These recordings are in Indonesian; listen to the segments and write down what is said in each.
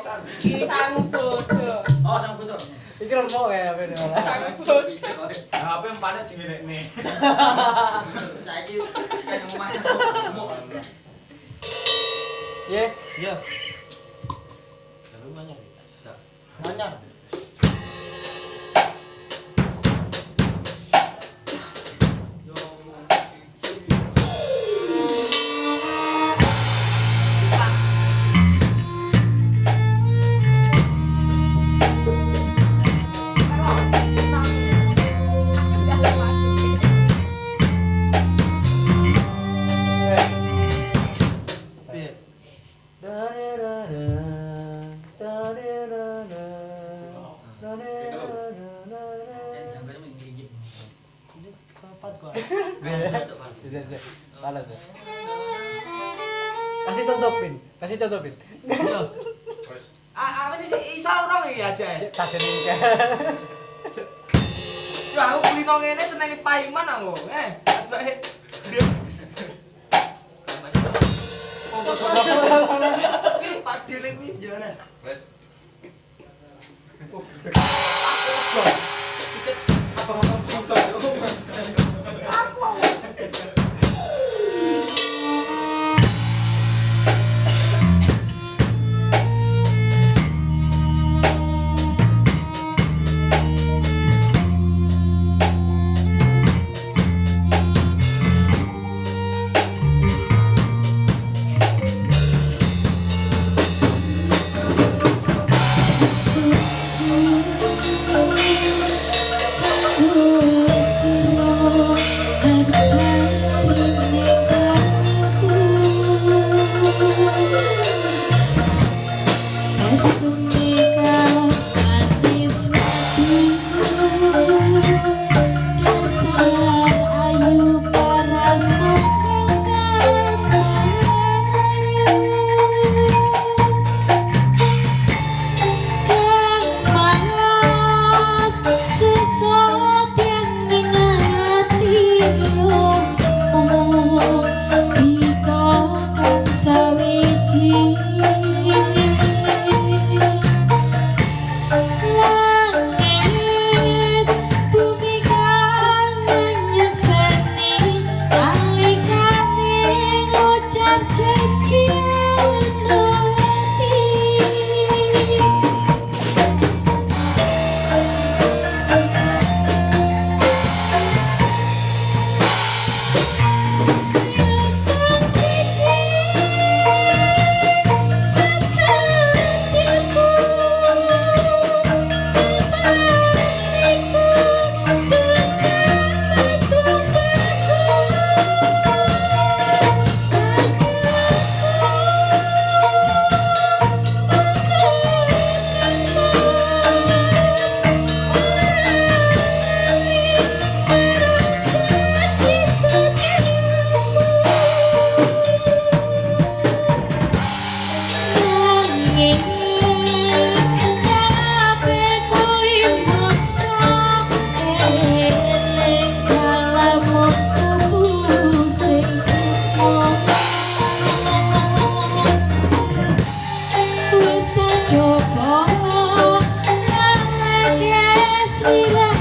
sang bodoh. Oh, sang bodoh. Iki lho kok ya ben. Sang bodoh. Lah ape empane dingene. Saiki kan omah semok. Ye, yo. Lah lu nanya. Nanya. cerita tuh bit iya ah, ah, apa ini sih isa orang ya aja ya tak jadi ya aku kulino ngene senenge paiman aku eh. Oh, oh, oh, oh, oh, oh, Sula.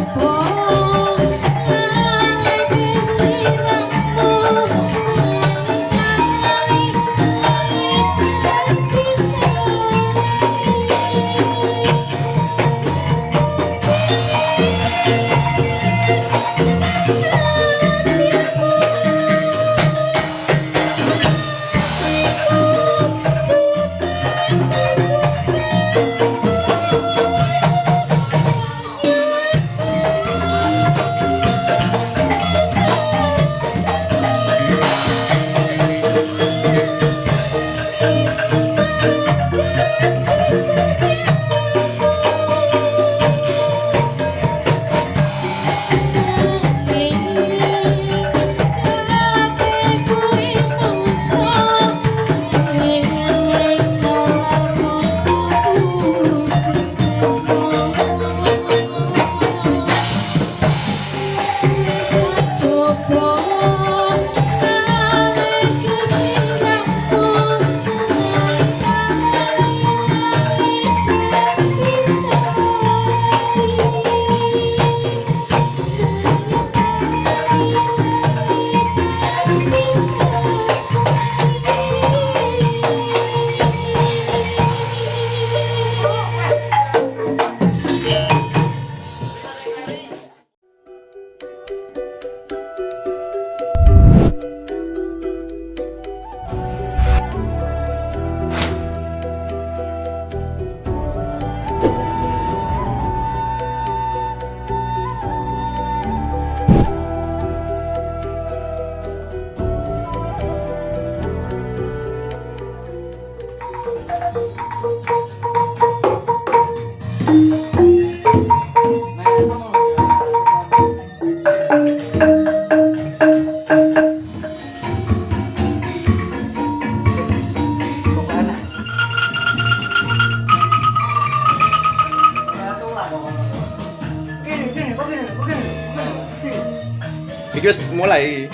Oh. Iki wis mulai.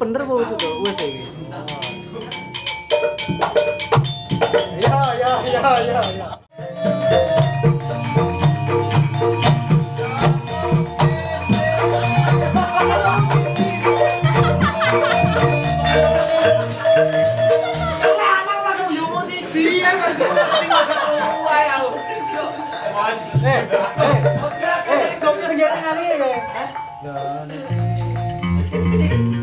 Bener apa itu tuh? Wes iki. Ya ya ya ya ya. Celana masuk yo siji ya kan. Sing makan wae aku. Cuk. Eh, eh.